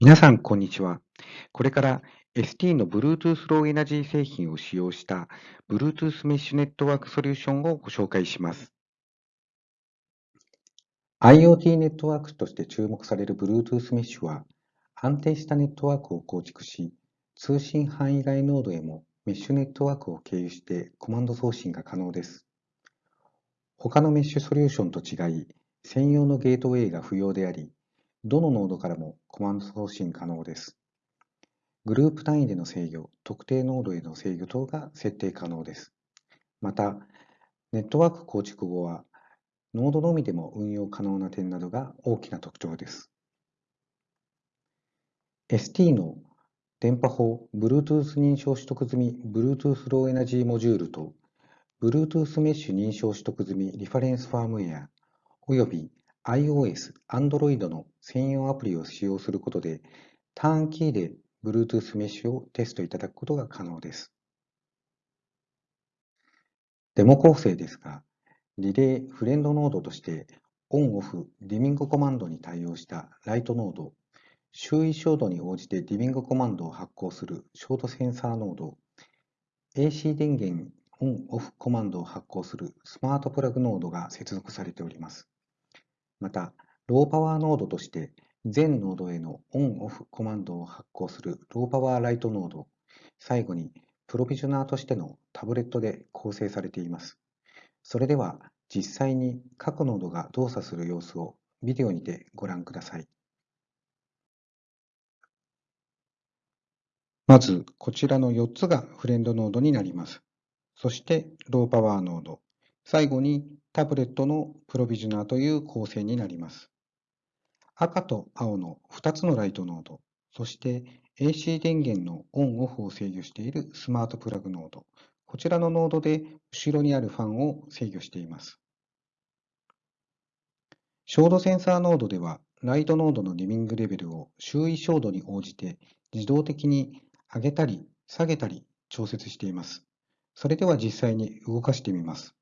皆さん、こんにちは。これから ST の Bluetooth Low Energy 製品を使用した Bluetooth Mesh ネットワークソリューションをご紹介します。IoT ネットワークとして注目される Bluetooth Mesh は安定したネットワークを構築し、通信範囲外ノードへもメッシュネットワークを経由してコマンド送信が可能です。他のメッシュソリューションと違い、専用のゲートウェイが不要であり、どのノードからもコマンド送信可能です。グループ単位での制御、特定ノードへの制御等が設定可能です。また、ネットワーク構築後は、ノードのみでも運用可能な点などが大きな特徴です。ST の電波法 Bluetooth 認証取得済み Bluetooth Low Energy モジュールと Bluetooth メッシュ認証取得済みリファレンスファームウェアおよび iOS、Android の専用アプリを使用することで、ターンキーで Bluetooth メッシュをテストいただくことが可能です。デモ構成ですが、リレー、フレンドノードとして、オンオフ、ディミングコマンドに対応したライトノード、周囲照度に応じてディミングコマンドを発行するショートセンサーノード、AC 電源オンオフコマンドを発行するスマートプラグノードが接続されております。また、ローパワーノードとして、全ノードへのオン・オフコマンドを発行するローパワーライトノード、最後にプロビジョナーとしてのタブレットで構成されています。それでは実際に各ノードが動作する様子をビデオにてご覧ください。まず、こちらの4つがフレンドノードになります。そして、ローパワーノード。最後にタブレットのプロビジュナーという構成になります。赤と青の2つのライトノード、そして AC 電源のオンオフを制御しているスマートプラグノード、こちらのノードで後ろにあるファンを制御しています。照度センサーノードでは、ライトノードのリミングレベルを周囲照度に応じて自動的に上げたり下げたり調節しています。それでは実際に動かしてみます。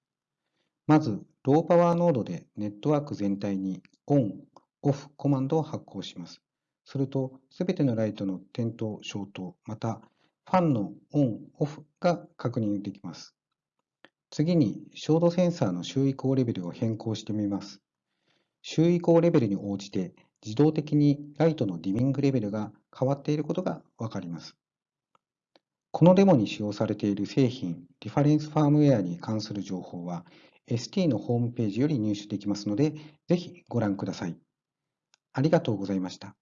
まず、ローパワーノードでネットワーク全体にオン、オフコマンドを発行します。すると、すべてのライトの点灯、消灯、また、ファンのオン、オフが確認できます。次に、照度センサーの周囲光レベルを変更してみます。周囲光レベルに応じて、自動的にライトのディミングレベルが変わっていることがわかります。このデモに使用されている製品、リファレンスファームウェアに関する情報は、ST のホームページより入手できますので、ぜひご覧ください。ありがとうございました。